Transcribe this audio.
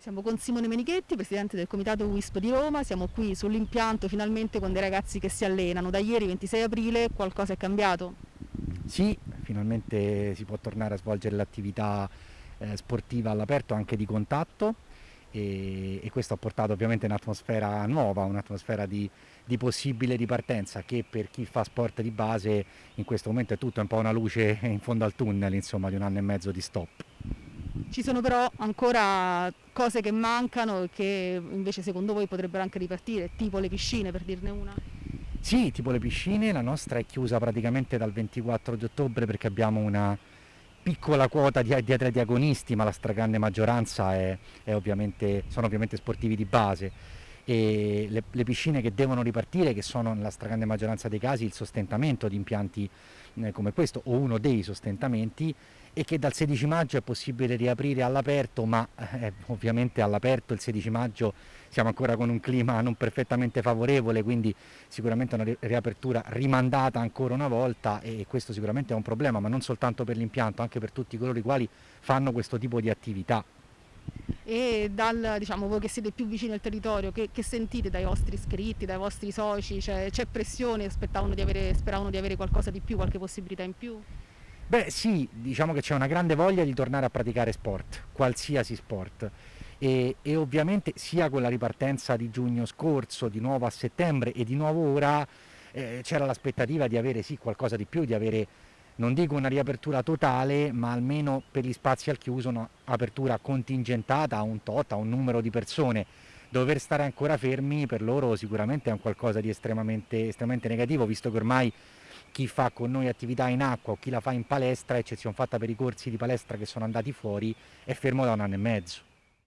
Siamo con Simone Menichetti, presidente del comitato WISP di Roma, siamo qui sull'impianto finalmente con dei ragazzi che si allenano. Da ieri 26 aprile qualcosa è cambiato? Sì, finalmente si può tornare a svolgere l'attività eh, sportiva all'aperto anche di contatto e, e, questo ha portato ovviamente un'atmosfera nuova, un'atmosfera di, di, possibile ripartenza che per chi fa sport di base in questo momento è tutto un po' una luce in fondo al tunnel insomma, di un anno e mezzo di stop. Ci sono però ancora cose che mancano e che invece secondo voi potrebbero anche ripartire, tipo le piscine per dirne una? Sì, tipo le piscine, la nostra è chiusa praticamente dal 24 di ottobre perché abbiamo una piccola quota di, di atleti agonisti, ma la stragrande maggioranza è, è ovviamente, sono ovviamente sportivi di base e le, le, piscine che devono ripartire, che sono nella stragrande maggioranza dei casi il sostentamento di impianti eh, come questo o uno dei sostentamenti e che dal 16 maggio è possibile riaprire all'aperto, ma eh, ovviamente all'aperto il 16 maggio siamo ancora con un clima non perfettamente favorevole, quindi sicuramente una riapertura rimandata ancora una volta e questo sicuramente è un problema, ma non soltanto per l'impianto, anche per tutti coloro i quali fanno questo tipo di attività e dal, diciamo, voi che siete più vicini al territorio, che, che sentite dai vostri iscritti, dai vostri soci? C'è, pressione, di avere, speravano di avere qualcosa di più, qualche possibilità in più? Beh sì, diciamo che c'è una grande voglia di tornare a praticare sport, qualsiasi sport. E, e, ovviamente sia con la ripartenza di giugno scorso, di nuovo a settembre e di nuovo ora eh, c'era l'aspettativa di avere sì qualcosa di più, di avere non dico una riapertura totale, ma almeno per gli spazi al chiuso un'apertura contingentata a un tot, a un numero di persone. Dover stare ancora fermi per loro sicuramente è un qualcosa di estremamente, estremamente negativo, visto che ormai chi fa con noi attività in acqua o chi la fa in palestra, eccezione fatta per i corsi di palestra che sono andati fuori, è fermo da un anno e mezzo.